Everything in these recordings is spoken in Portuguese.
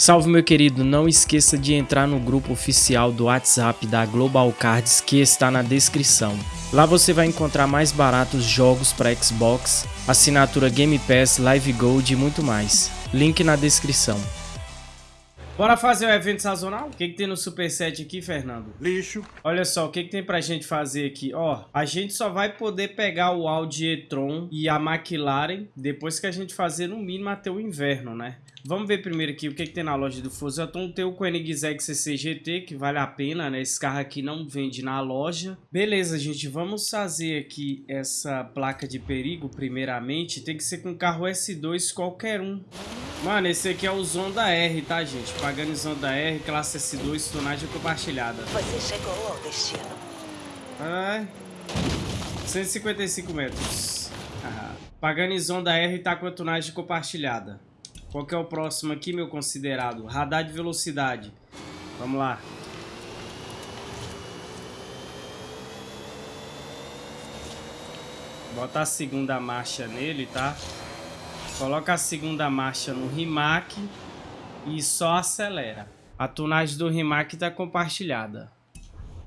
Salve meu querido, não esqueça de entrar no grupo oficial do WhatsApp da Global Cards que está na descrição. Lá você vai encontrar mais baratos jogos para Xbox, assinatura Game Pass, Live Gold e muito mais. Link na descrição. Bora fazer o evento sazonal? O que, que tem no Superset aqui, Fernando? Lixo. Olha só, o que, que tem pra gente fazer aqui? Ó, a gente só vai poder pegar o Audi e-tron e a McLaren depois que a gente fazer no mínimo até o inverno, né? Vamos ver primeiro aqui o que, que tem na loja do Fusaton. Tem o Koenigsegg CC GT, que vale a pena, né? Esse carro aqui não vende na loja. Beleza, gente, vamos fazer aqui essa placa de perigo primeiramente. Tem que ser com carro S2 qualquer um. Mano, esse aqui é o Zonda R, tá, gente? Pagando Zonda R, classe S2, tonagem compartilhada. Você chegou ao destino. Ai. 155 metros. Ah, pagando Zonda R tá com a tonagem compartilhada. Qual que é o próximo aqui, meu considerado? Radar de velocidade. Vamos lá. Bota a segunda marcha nele, tá? Coloca a segunda marcha no Rimac e só acelera. A tunagem do Rimac está compartilhada.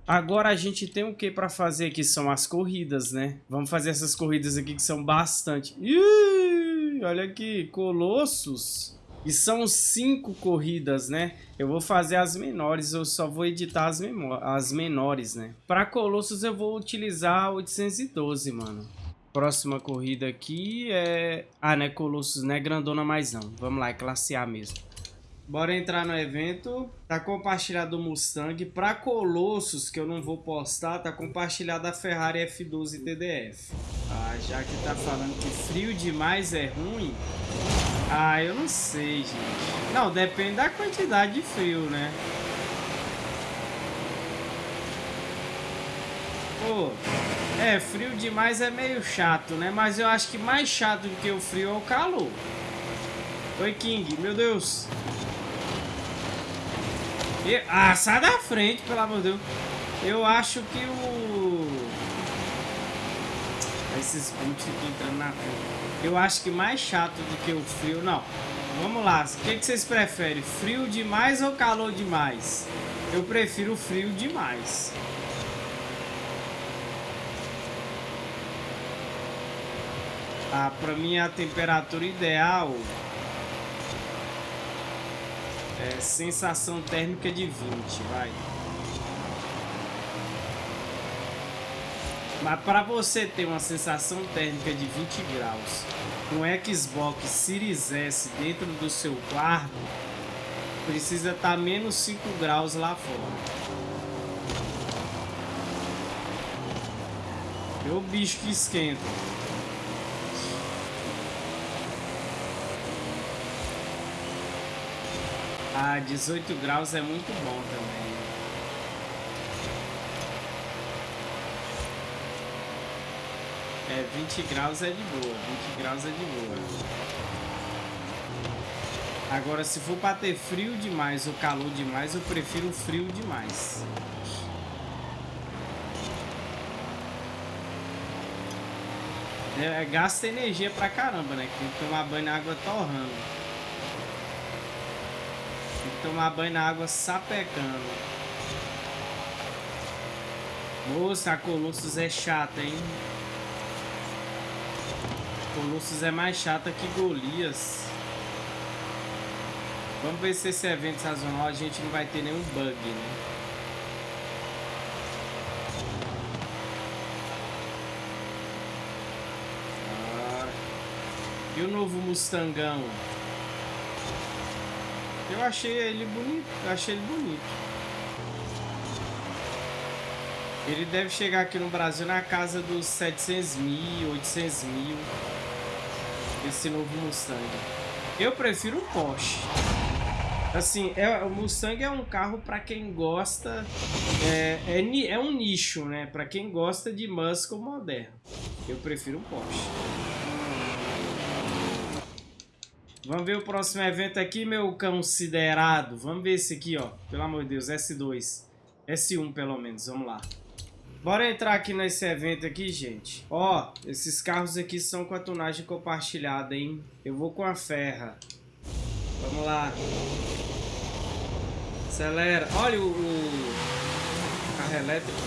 Agora a gente tem o que para fazer aqui? São as corridas, né? Vamos fazer essas corridas aqui que são bastante. Ih, olha aqui, Colossos. E são cinco corridas, né? Eu vou fazer as menores, eu só vou editar as, as menores, né? Para Colossos eu vou utilizar 812, mano. Próxima corrida aqui é... Ah, não é Colossus, não é grandona mais não. Vamos lá, é classe A mesmo. Bora entrar no evento. Tá compartilhado o Mustang. Pra Colossus, que eu não vou postar, tá compartilhado a Ferrari F12 TDF. Ah, já que tá falando que frio demais é ruim... Ah, eu não sei, gente. Não, depende da quantidade de frio, né? Pô, é, frio demais é meio chato, né? Mas eu acho que mais chato do que o frio é o calor. Oi, King. Meu Deus. Ah, sai da frente, pelo amor de Deus. Eu acho que o... Esses pontos ficam entrando na frente. Eu acho que mais chato do que o frio... Não. Vamos lá. O que, que vocês preferem? Frio demais ou calor demais? Eu prefiro frio demais. Ah, pra mim a temperatura ideal é sensação térmica de 20, vai. Mas para você ter uma sensação térmica de 20 graus com Xbox Series S dentro do seu quarto, precisa estar tá menos 5 graus lá fora. É o bicho que esquenta. Ah, 18 graus é muito bom também. É, 20 graus é de boa, 20 graus é de boa. Agora, se for para ter frio demais ou calor demais, eu prefiro frio demais. É, gasta energia pra caramba, né? Tem que tomar banho na água torrando. Tomar banho na água sapecando. Moça, a Colossus é chata, hein? Colossus é mais chata que Golias. Vamos ver se esse evento sazonal a gente não vai ter nenhum bug, né? Ah. E o novo Mustangão? Eu achei ele bonito, achei ele bonito. Ele deve chegar aqui no Brasil na casa dos 700 mil, 800 mil. Esse novo Mustang. Eu prefiro o Porsche. Assim, é, o Mustang é um carro para quem gosta... É, é, é um nicho, né? Para quem gosta de muscle moderno. Eu prefiro o Porsche. Vamos ver o próximo evento aqui, meu considerado. Vamos ver esse aqui, ó. Pelo amor de Deus, S2. S1, pelo menos. Vamos lá. Bora entrar aqui nesse evento aqui, gente. Ó, esses carros aqui são com a tonagem compartilhada, hein? Eu vou com a ferra. Vamos lá. Acelera. Olha o, o carro elétrico.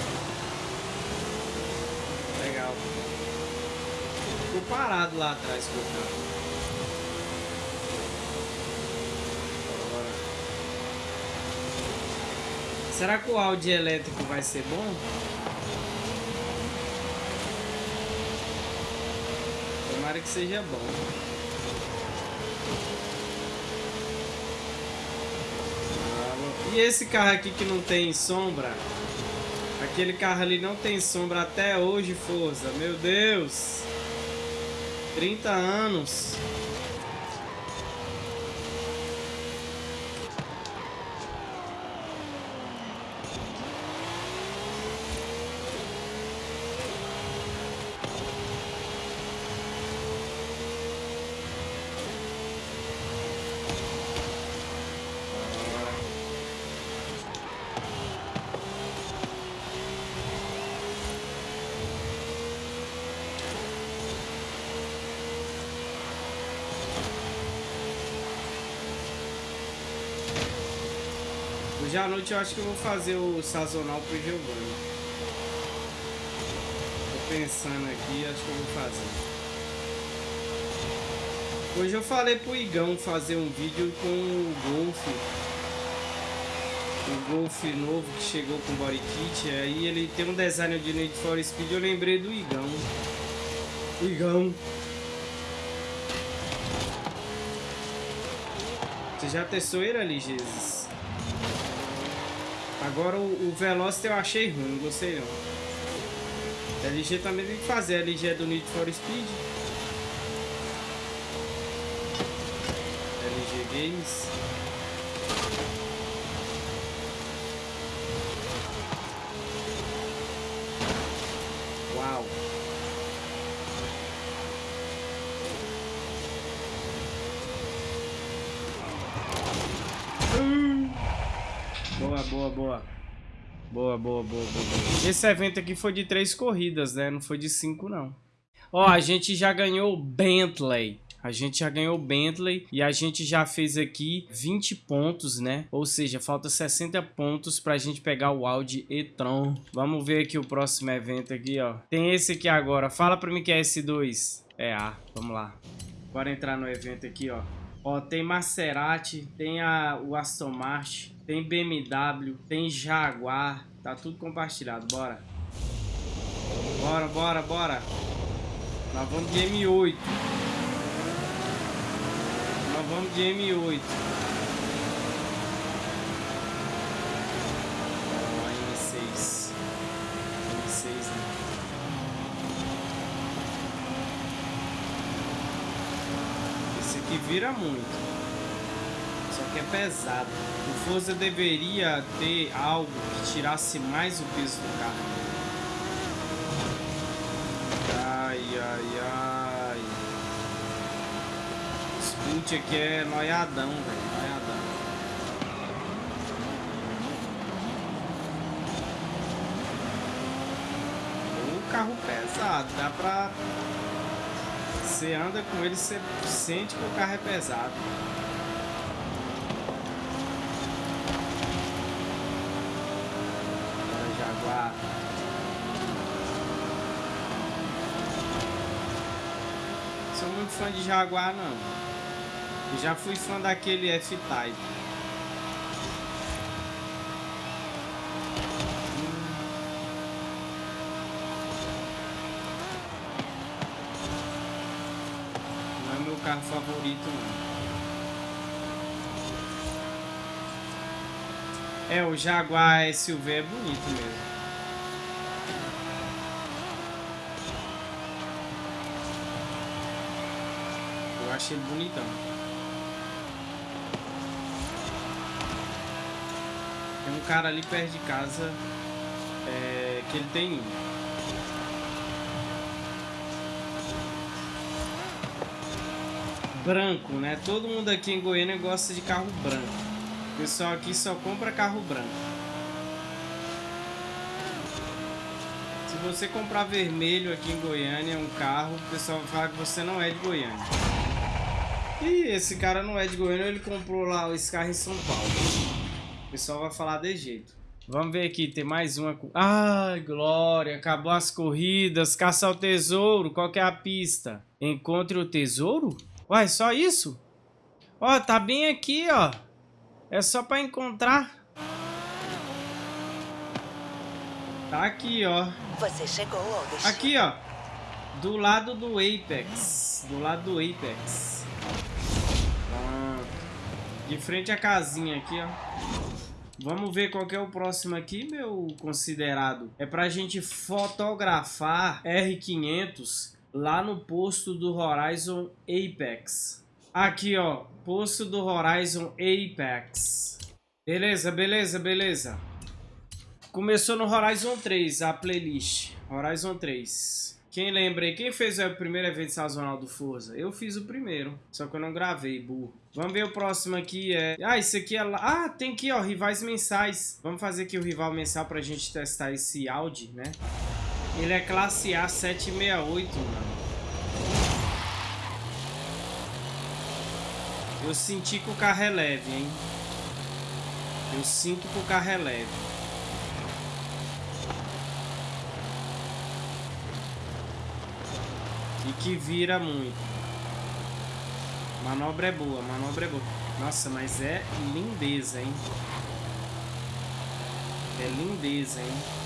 Legal. Ficou parado lá atrás com o carro. Será que o áudio elétrico vai ser bom? Tomara que seja bom. E esse carro aqui que não tem sombra? Aquele carro ali não tem sombra até hoje, Forza. Meu Deus. 30 anos. Hoje à noite eu acho que eu vou fazer o sazonal pro Giovanni. Tô pensando aqui, acho que eu vou fazer. Hoje eu falei pro Igão fazer um vídeo com o Golf. O Golf novo que chegou com body kit. Aí ele tem um design de Need for Speed. Eu lembrei do Igão. Igão. Você já testou ele ali, Jesus? Agora o, o Velocity eu achei ruim, não gostei não. A LG também tem que fazer, a LG é do Need for Speed. LG Games. Boa, boa, boa. Boa, boa, boa. Esse evento aqui foi de três corridas, né? Não foi de cinco, não. Ó, a gente já ganhou Bentley. A gente já ganhou Bentley e a gente já fez aqui 20 pontos, né? Ou seja, falta 60 pontos pra gente pegar o Audi e-tron. Vamos ver aqui o próximo evento aqui, ó. Tem esse aqui agora. Fala pra mim que é S2. É A. Vamos lá. Bora entrar no evento aqui, ó. Ó, tem Maserati, tem a, o Aston Martin, tem BMW, tem Jaguar. Tá tudo compartilhado, bora. Bora, bora, bora. Nós vamos de M8. Nós vamos de M8. Ó, M6. M6, né? Esse aqui vira muito que é pesado. O Forza deveria ter algo que tirasse mais o peso do carro. Ai, ai, ai. Scoot aqui é noiadão, velho. Noiadão. O carro pesado, dá pra... Você anda com ele, você sente que o carro é pesado. Sou muito fã de Jaguar, não. Já fui fã daquele F-Type. Não é meu carro favorito. É, o Jaguar SUV é bonito mesmo. achei bonitão. Tem um cara ali perto de casa é, que ele tem Branco, né? Todo mundo aqui em Goiânia gosta de carro branco. O pessoal aqui só compra carro branco. Se você comprar vermelho aqui em Goiânia, um carro, o pessoal fala que você não é de Goiânia. E esse cara não é de Goiânia, ele comprou lá esse carro em São Paulo. pessoal vai falar de jeito. Vamos ver aqui, tem mais uma. Ai, glória, acabou as corridas, caça ao tesouro, qual que é a pista? Encontre o tesouro? Uai, só isso? Ó, tá bem aqui, ó. É só pra encontrar. Tá aqui, ó. Você chegou ao destino. Aqui, ó. Do lado do Apex. Do lado do Apex. Pronto. De frente à casinha aqui, ó. Vamos ver qual é o próximo aqui, meu considerado. É pra gente fotografar R500 lá no posto do Horizon Apex. Aqui, ó. Posto do Horizon Apex. Beleza, beleza, beleza. Começou no Horizon 3, a playlist. Horizon 3. Quem lembra aí? Quem fez o primeiro evento sazonal do Forza? Eu fiz o primeiro, só que eu não gravei, burro. Vamos ver o próximo aqui. É... Ah, esse aqui é... Ah, tem aqui, ó, rivais mensais. Vamos fazer aqui o rival mensal pra gente testar esse Audi, né? Ele é classe A768, mano. Eu senti que o carro é leve, hein? Eu sinto que o carro é leve. E que vira muito. Manobra é boa, manobra é boa. Nossa, mas é lindeza, hein? É lindeza, hein?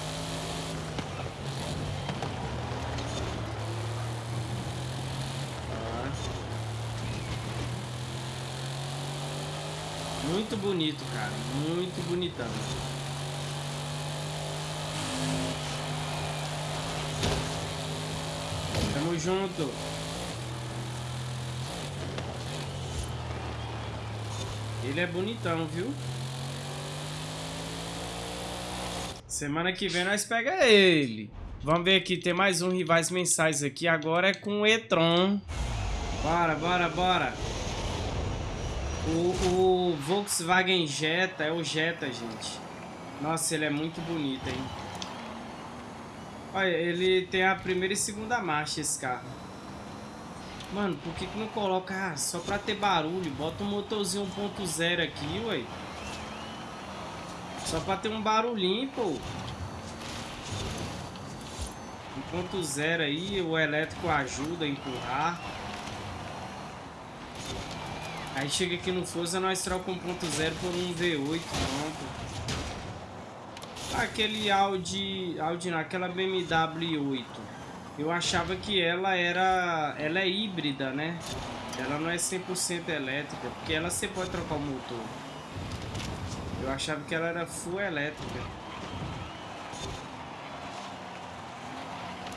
Muito bonito, cara. Muito bonitão. Tamo junto. Ele é bonitão, viu? Semana que vem nós pega ele. Vamos ver aqui, tem mais um rivais mensais aqui. Agora é com o e-tron. Bora, bora, bora. O, o Volkswagen Jetta é o Jetta, gente. Nossa, ele é muito bonito, hein? Olha, ele tem a primeira e segunda marcha esse carro. Mano, por que que não coloca ah, só pra ter barulho? Bota um motorzinho 1.0 aqui, ué. Só pra ter um barulhinho, pô. 1.0 aí, o elétrico ajuda a empurrar. Aí chega aqui no Forza, nós troca 1.0 por um V8, pronto. Aquele Audi, Audi não, aquela BMW 8. Eu achava que ela era, ela é híbrida, né? Ela não é 100% elétrica, porque ela você pode trocar o motor. Eu achava que ela era full elétrica.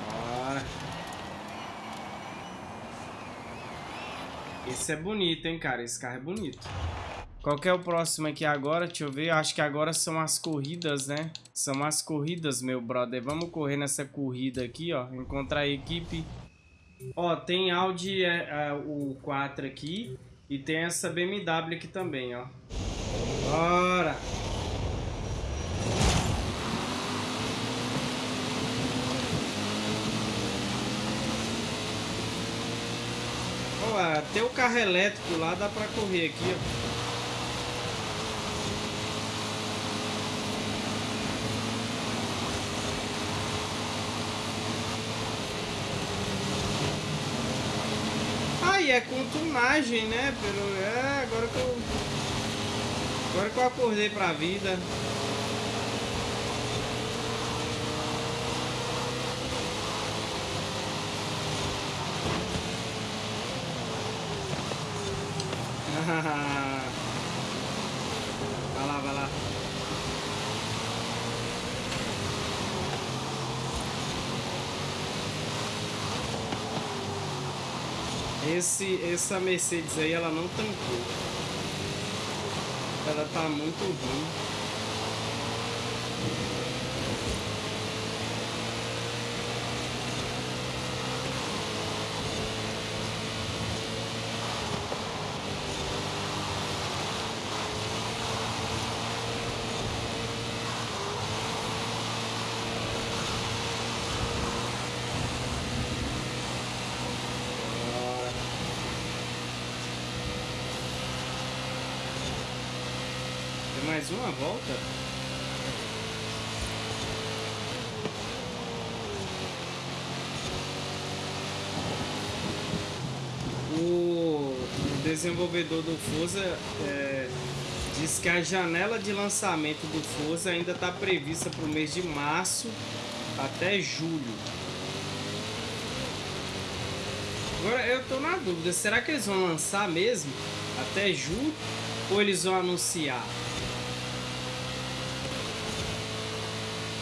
Bora. Esse é bonito, hein, cara? Esse carro é bonito. Qual que é o próximo aqui agora? Deixa eu ver. Eu acho que agora são as corridas, né? São as corridas, meu brother. Vamos correr nessa corrida aqui, ó. Encontrar a equipe. Ó, tem Audi é, é, o 4 aqui. E tem essa BMW aqui também, ó. Bora! Ó, até o carro elétrico lá dá pra correr aqui, ó. é com né? Pelo... É, agora que eu... Agora que eu acordei pra vida. vai lá, vai lá. Esse, essa Mercedes aí, ela não tancou. Ela tá muito ruim. Volta? O desenvolvedor do Forza é, diz que a janela de lançamento do Forza ainda está prevista para o mês de março até julho. Agora eu tô na dúvida, será que eles vão lançar mesmo até julho ou eles vão anunciar?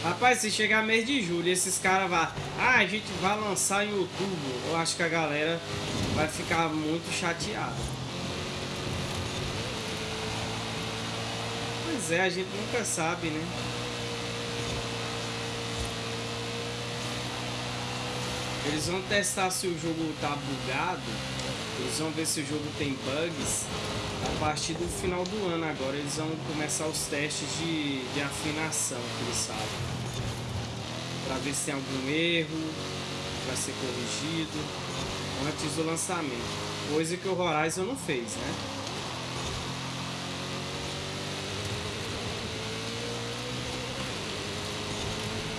Rapaz, se chegar mês de julho esses caras vão... Ah, a gente vai lançar em outubro. Eu acho que a galera vai ficar muito chateada. Pois é, a gente nunca sabe, né? Eles vão testar se o jogo tá bugado. Eles vão ver se o jogo tem bugs. A partir do final do ano agora eles vão começar os testes de, de afinação que eles sabem. Pra ver se tem algum erro. Vai ser corrigido. Antes do lançamento. Coisa que o Horizon não fez, né?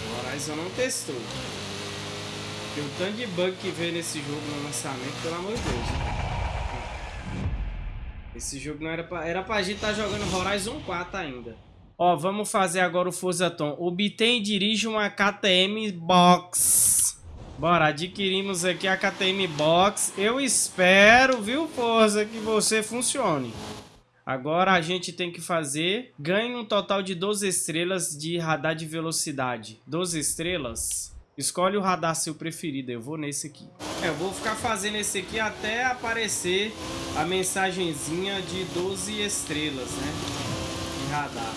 O Horizon não testou. Porque o tanto de bug que veio nesse jogo no lançamento, pelo amor de Deus. Esse jogo não era pra... Era pra gente estar tá jogando Horizon 4 ainda. Ó, vamos fazer agora o Forza Tom. Obtém e dirige uma KTM Box. Bora, adquirimos aqui a KTM Box. Eu espero, viu, Forza, que você funcione. Agora a gente tem que fazer... Ganhe um total de 12 estrelas de radar de velocidade. 12 estrelas... Escolhe o radar seu preferido, eu vou nesse aqui. É, eu vou ficar fazendo esse aqui até aparecer a mensagenzinha de 12 estrelas, né? De radar.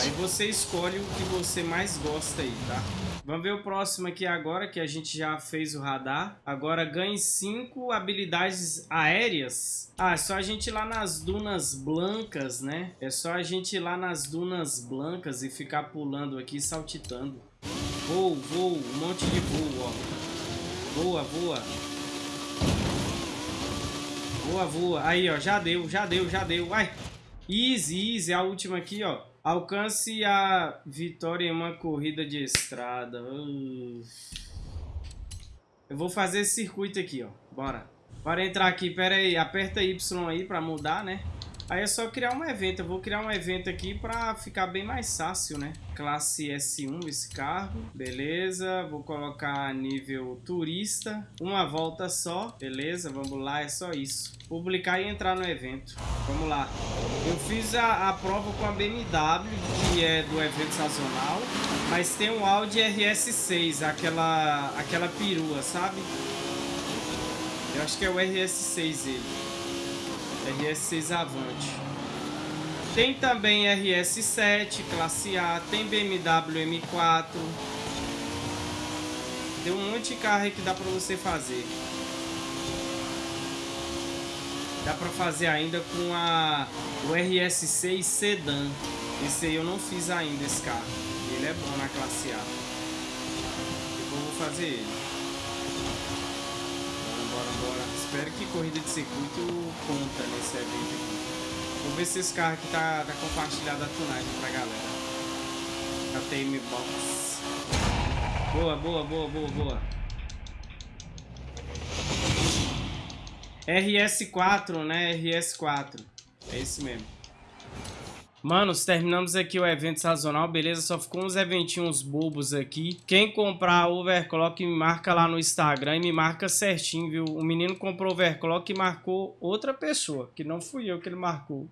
Aí você escolhe o que você mais gosta aí, tá? Vamos ver o próximo aqui agora, que a gente já fez o radar. Agora ganhe 5 habilidades aéreas. Ah, é só a gente ir lá nas dunas blancas, né? É só a gente ir lá nas dunas blancas e ficar pulando aqui, saltitando. Voo, voo, um monte de voo, ó. Voa, voa. Voa, voa. Aí, ó, já deu, já deu, já deu. Vai. Easy, easy. A última aqui, ó. Alcance a vitória em uma corrida de estrada. Eu vou fazer esse circuito aqui, ó. Bora. Bora entrar aqui. Pera aí. Aperta Y aí pra mudar, né? Aí é só criar um evento. Eu vou criar um evento aqui pra ficar bem mais fácil, né? Classe S1 esse carro. Beleza. Vou colocar nível turista. Uma volta só. Beleza. Vamos lá. É só isso. Publicar e entrar no evento. Vamos lá. Eu fiz a, a prova com a BMW, que é do evento sazonal. Mas tem um Audi RS6, aquela, aquela perua, sabe? Eu acho que é o RS6 ele. RS6 Avante. Tem também RS7 classe A, tem BMW M4. Tem um monte de carro que dá para você fazer. Dá para fazer ainda com a o RS6 Sedan. Esse aí eu não fiz ainda esse carro. Ele é bom na classe A. Eu vou fazer ele. Espero que corrida de circuito conta nesse evento aqui. Vou ver se esse carro aqui tá, tá compartilhado a tunagem pra galera. A TM Box. Boa, boa, boa, boa, boa. RS4, né? RS4. É esse mesmo. Manos, terminamos aqui o evento sazonal, beleza? Só ficou uns eventinhos bobos aqui. Quem comprar overclock, me marca lá no Instagram e me marca certinho, viu? O menino comprou overclock e marcou outra pessoa, que não fui eu que ele marcou.